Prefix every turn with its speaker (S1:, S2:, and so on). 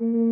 S1: Mm.